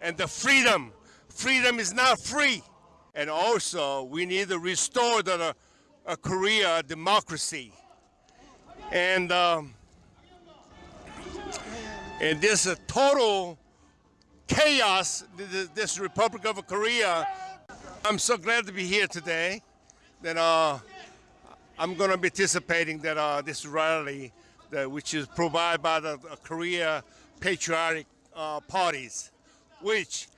and the freedom. Freedom is not free. And also, we need to restore the uh, Korea democracy. And um, and this uh, total chaos, this, Republic of Korea. I'm so glad to be here today. That uh, I'm going to be participating that uh, this rally, that, which is provided by the Korea patriotic uh, parties, which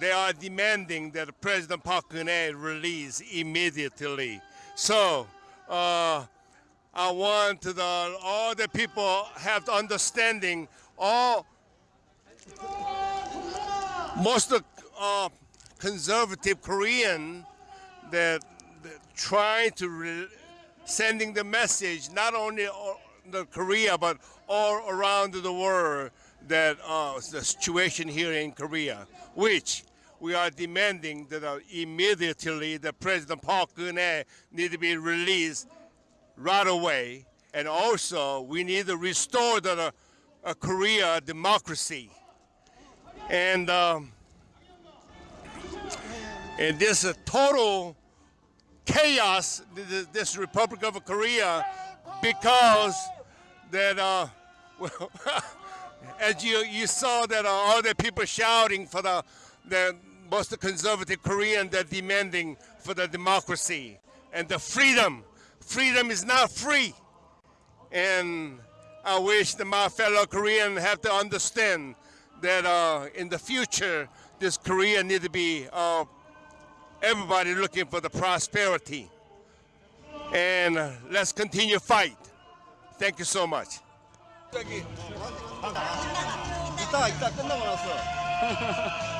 they are demanding that President Park Geun-hye release immediately. So uh, I want the, all the people have the understanding. All most of uh, conservative Korean that, that trying to re- sending the message not only the Korea but all around the world that uh, the situation here in Korea, which we are demanding that uh, immediately the President Park Geun-hye need to be released right away, and also we need to restore the uh, Korea democracy, and um, and this uh, total chaos, this, this Republic of Korea, because that uh, well. As you, you saw that uh, all the people shouting for the, the most conservative Korean they're demanding for the democracy and the freedom. Freedom is not free. And I wish that my fellow Korean have to understand that uh, in the future, this Korea need to be uh, everybody looking for the prosperity. And uh, let's continue fight. Thank you so much. 저기. 이따 이따 끝나고 나서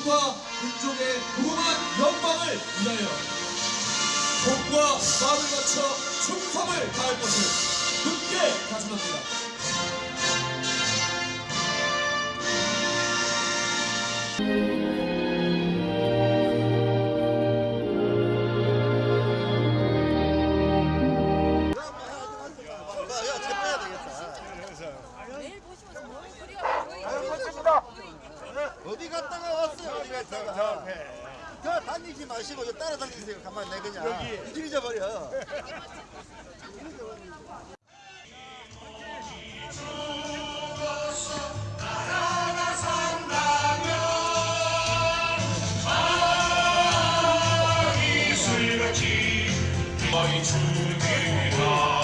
조국과 민족의 무궁한 영광을 위하여 몸과 마음을 바쳐 충성을 다할 것을 굳게 다짐합니다. 야 어디 갔다가 왔어요? 어디 갔다가 저 다니지 마시고 저 따라다니세요. 가만히 내 그냥. 여기. 잊어버려. 이슬같이 너희 주님이라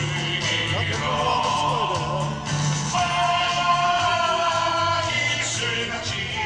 Thank you.